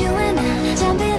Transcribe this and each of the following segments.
You and I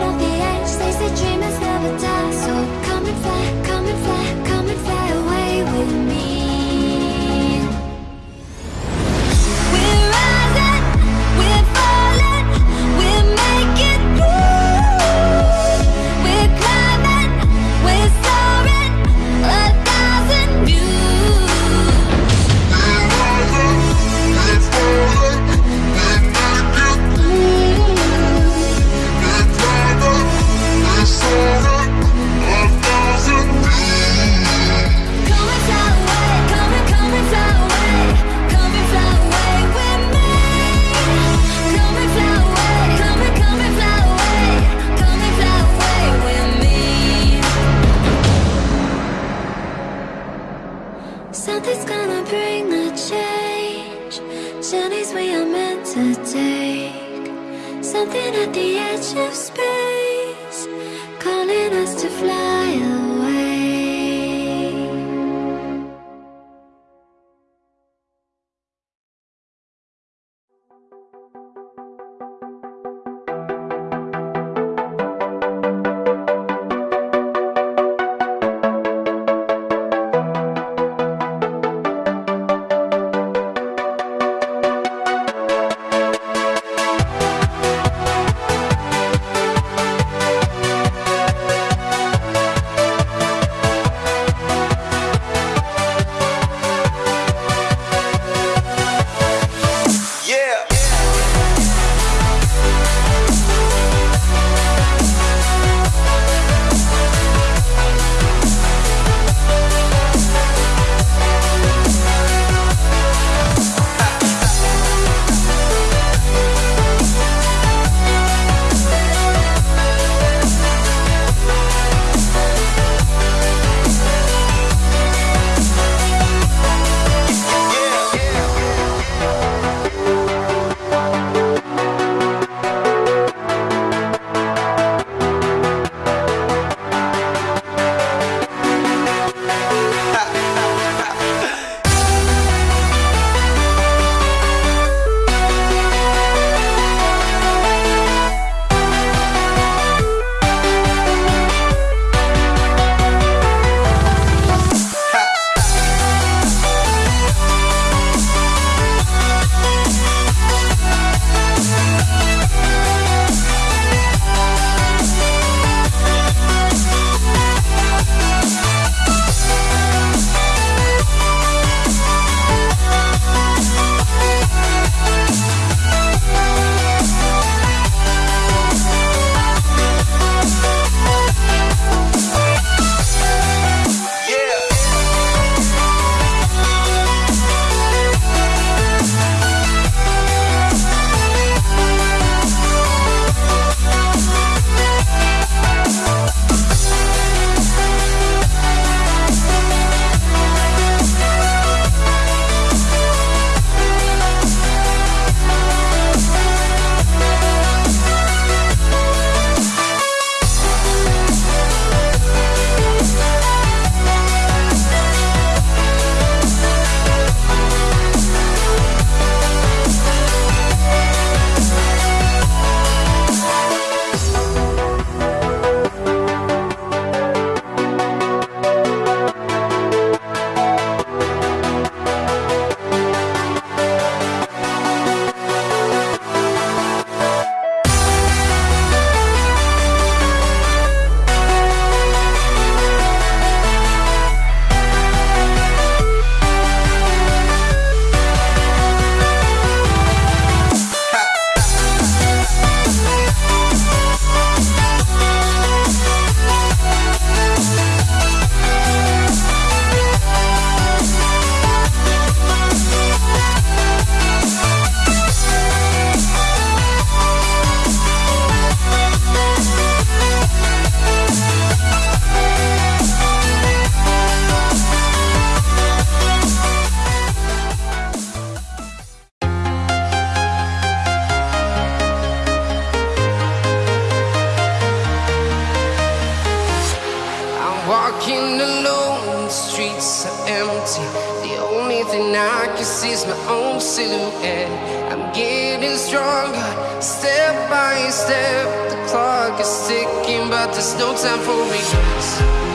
time for me.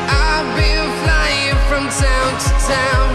I've been flying from town to town.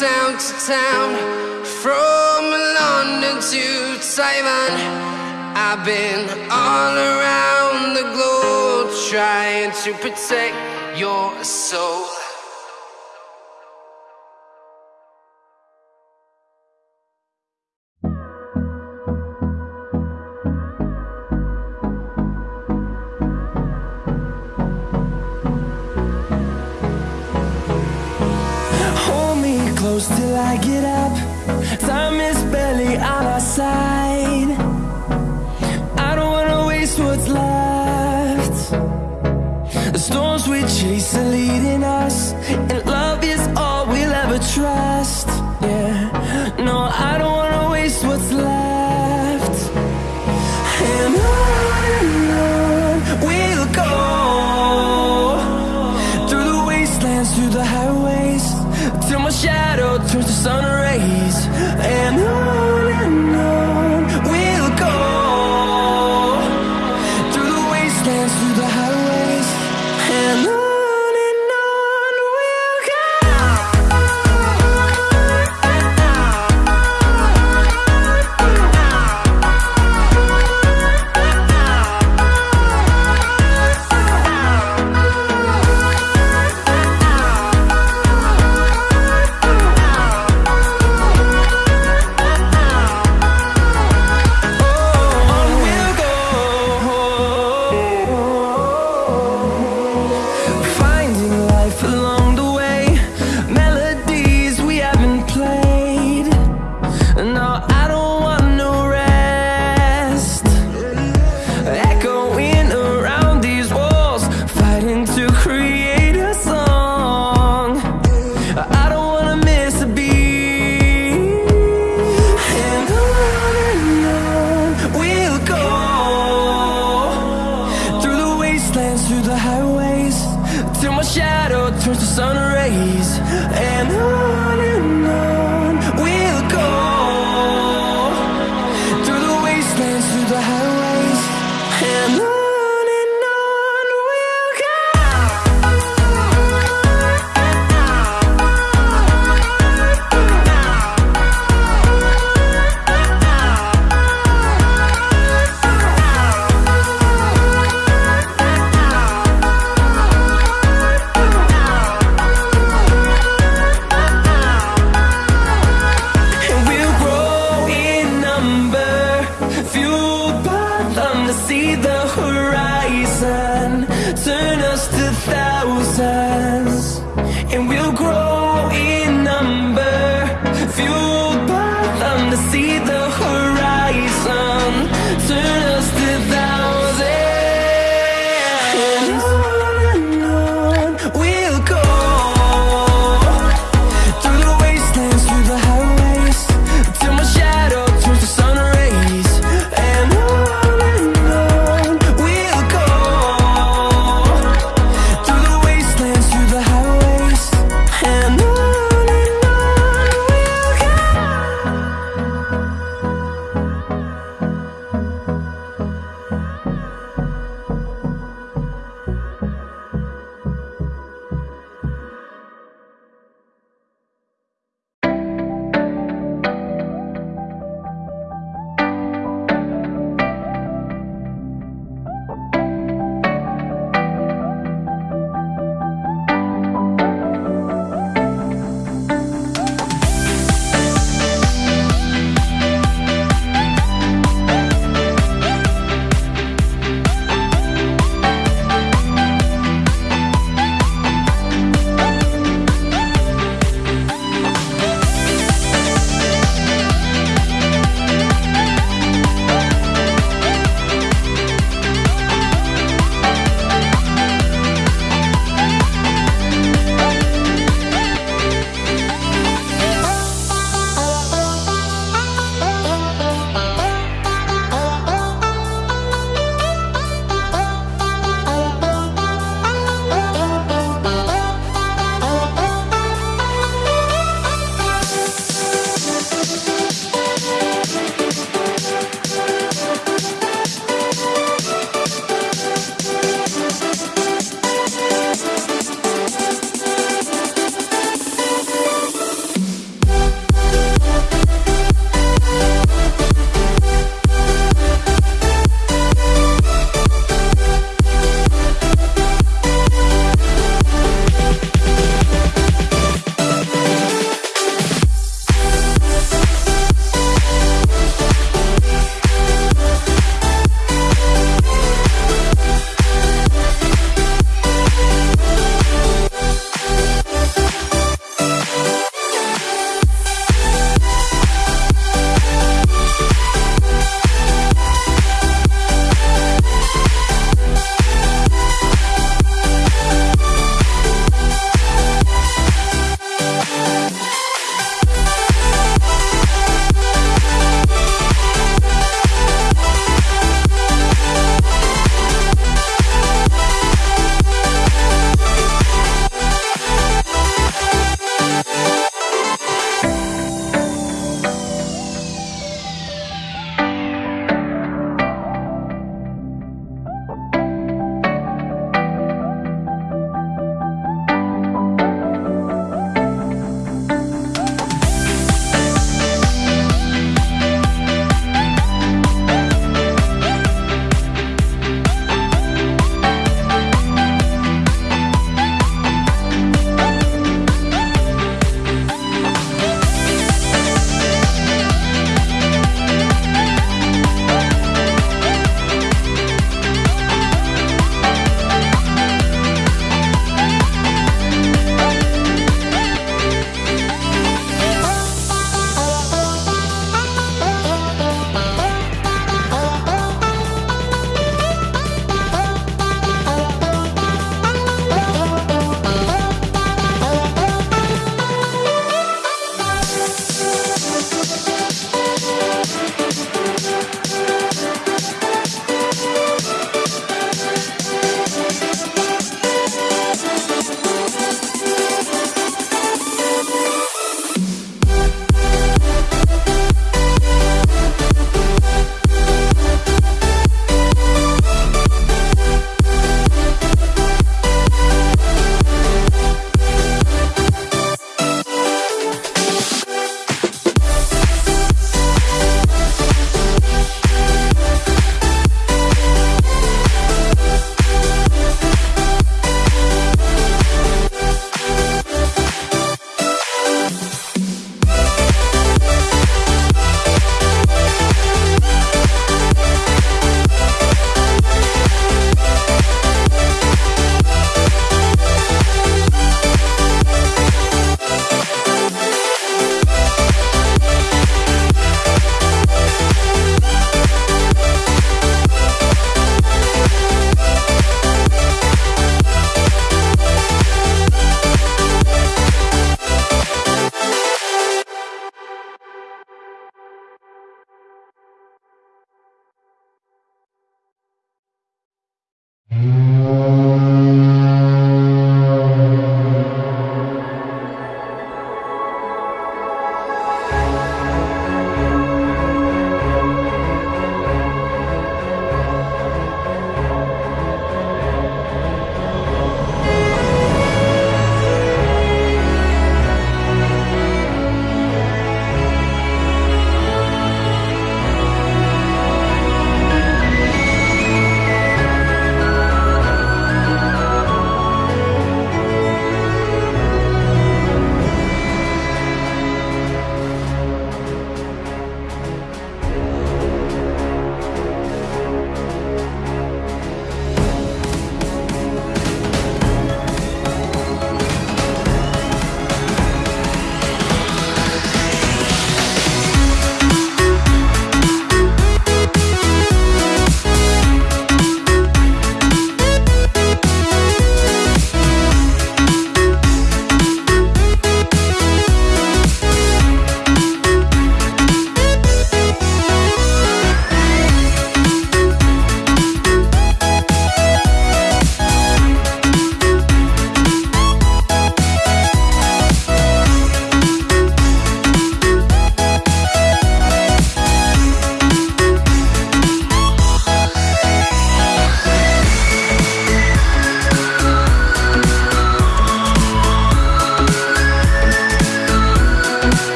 town to town, from London to Taiwan. I've been all around the globe trying to protect your soul. close till I get up. Time is barely on our side. I don't wanna waste what's left. The storms we chase are leading us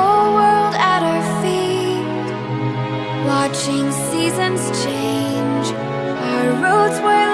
whole world at our feet Watching seasons change. Our roads were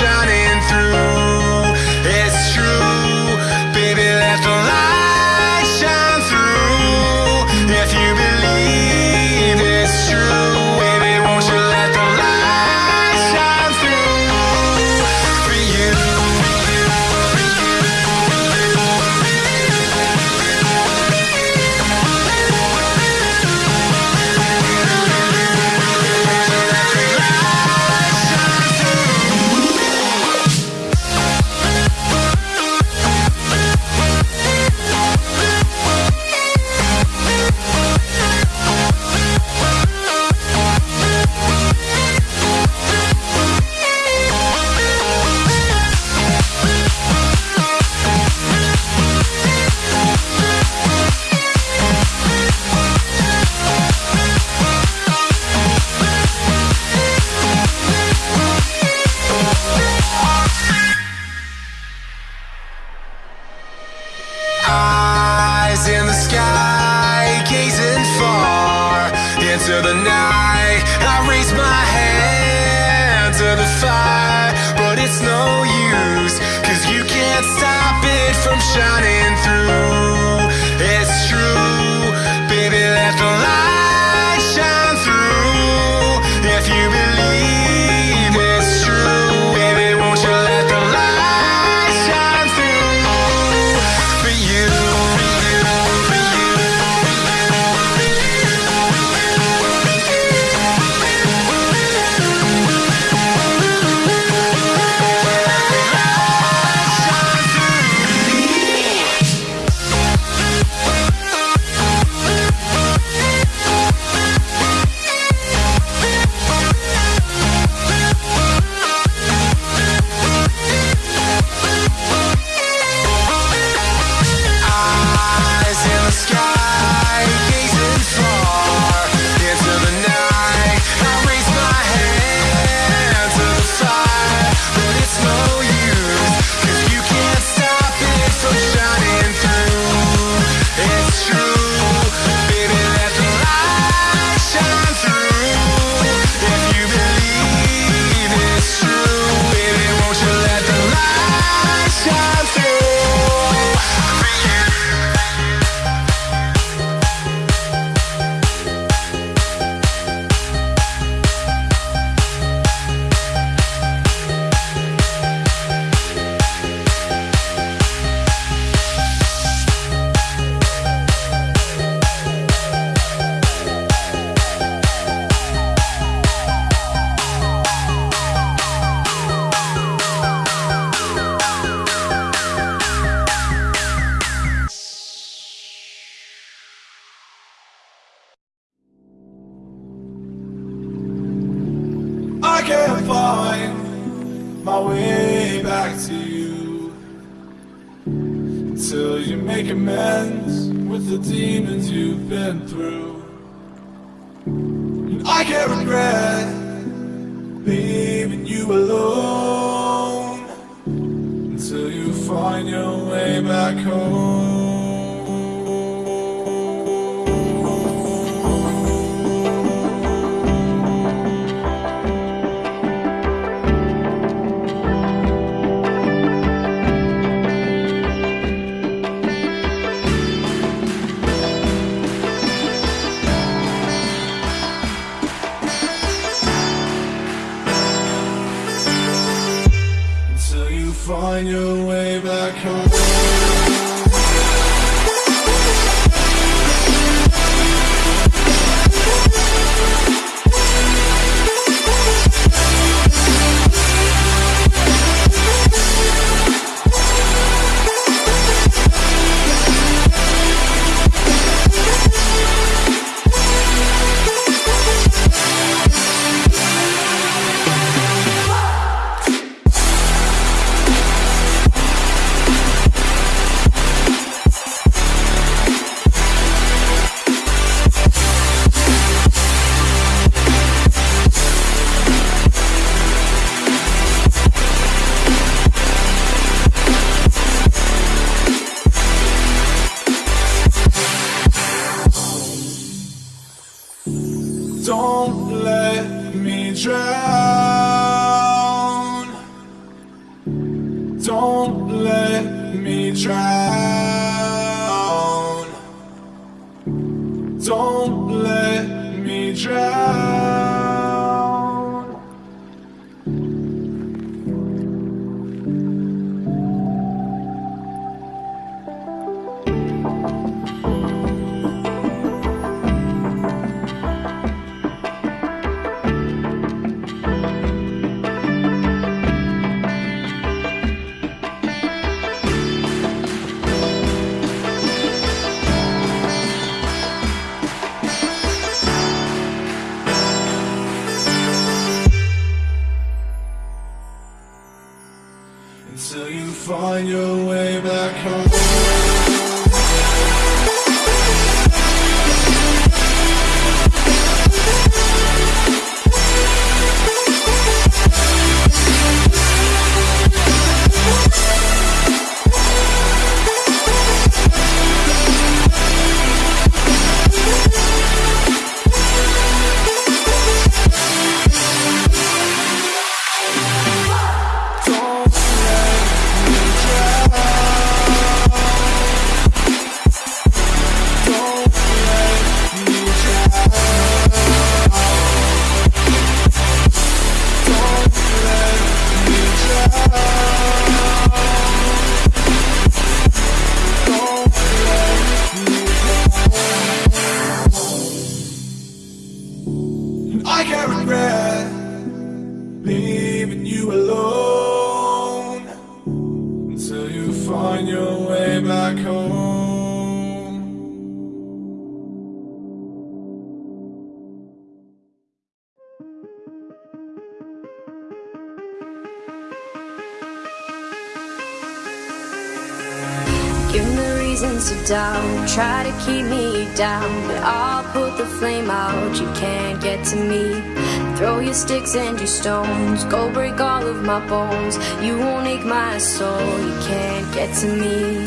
shining down, but I'll put the flame out. You can't get to me. Throw your sticks and your stones, go break all of my bones. You won't ache my soul. You can't get to me.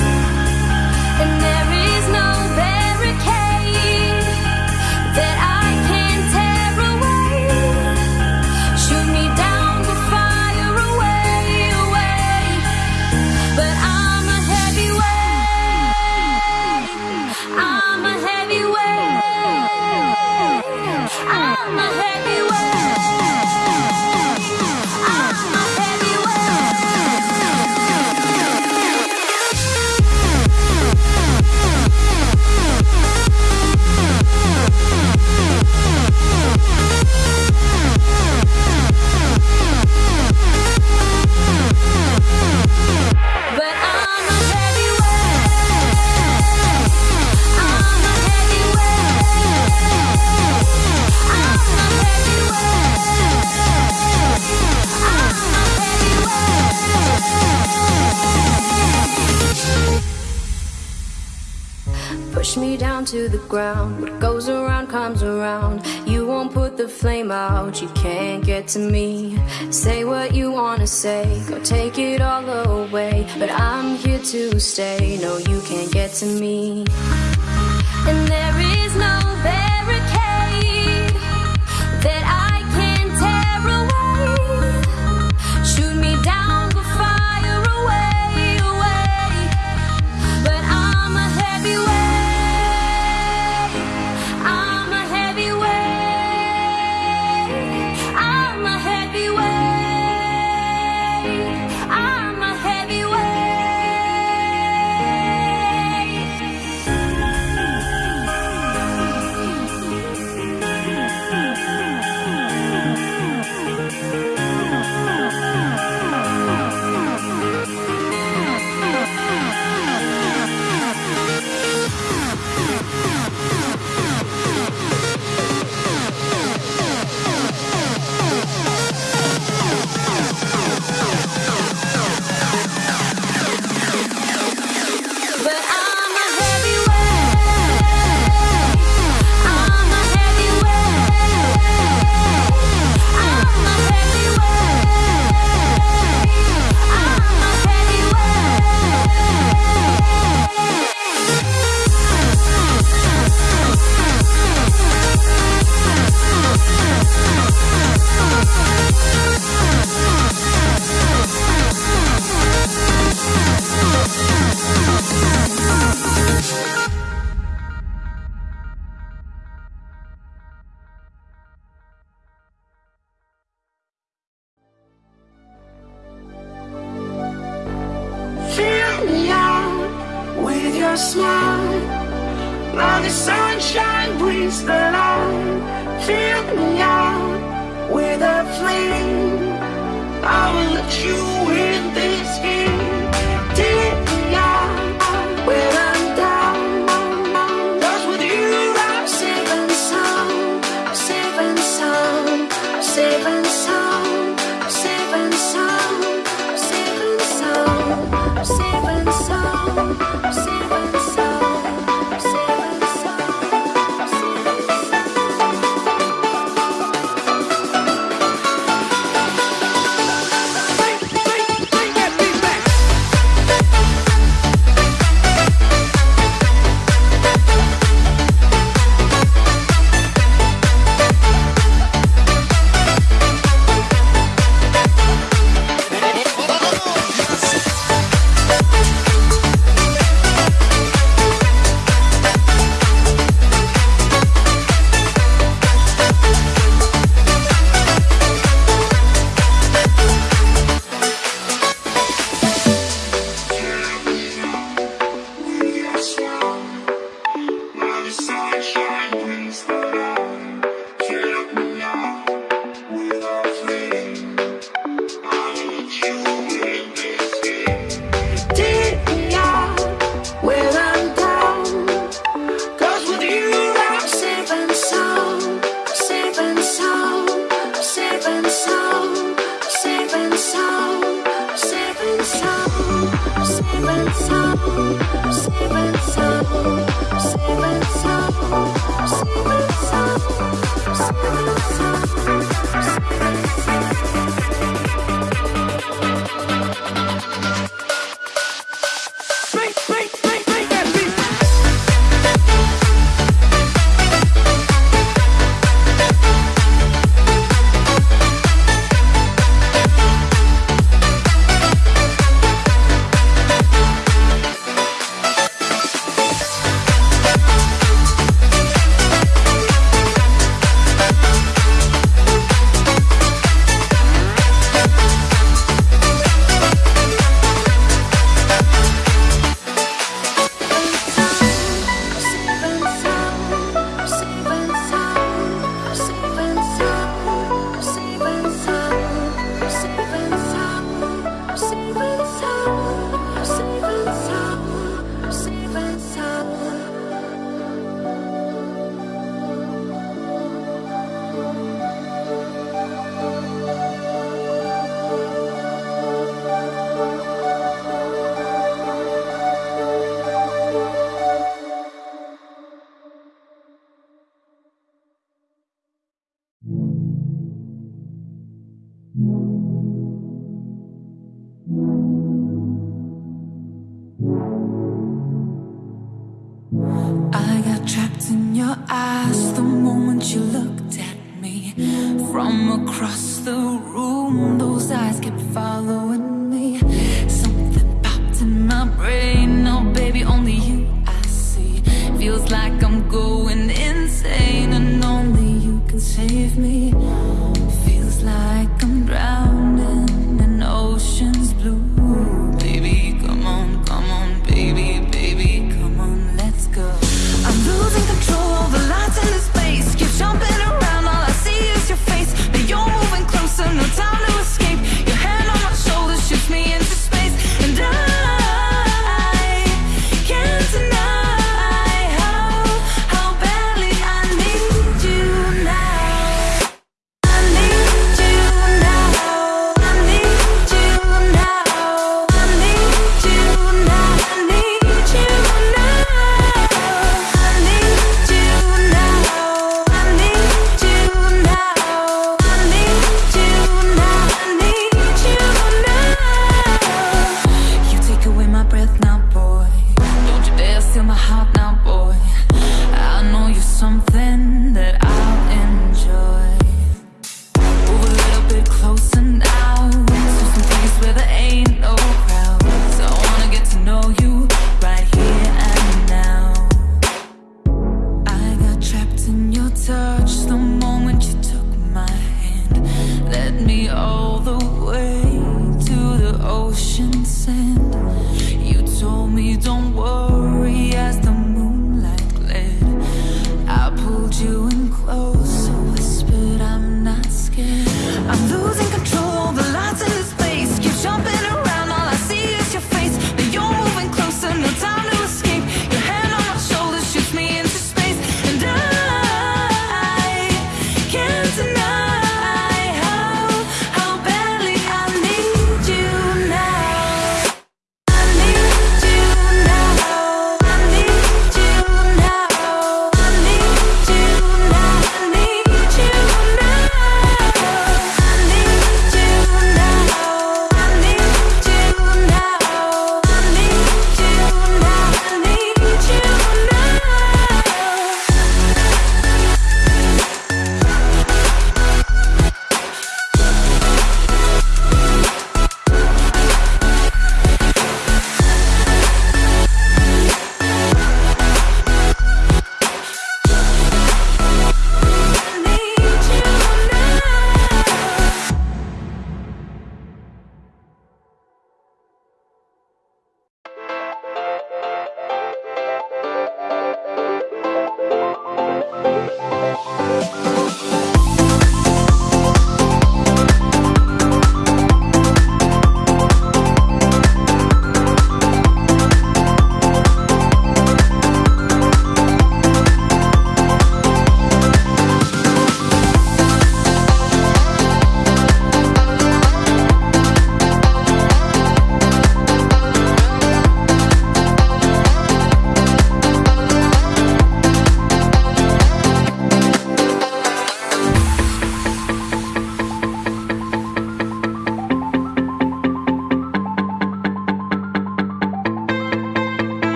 to me. Say what you wanna say Go take it all away. But I'm here to stay. No, you can't get to me.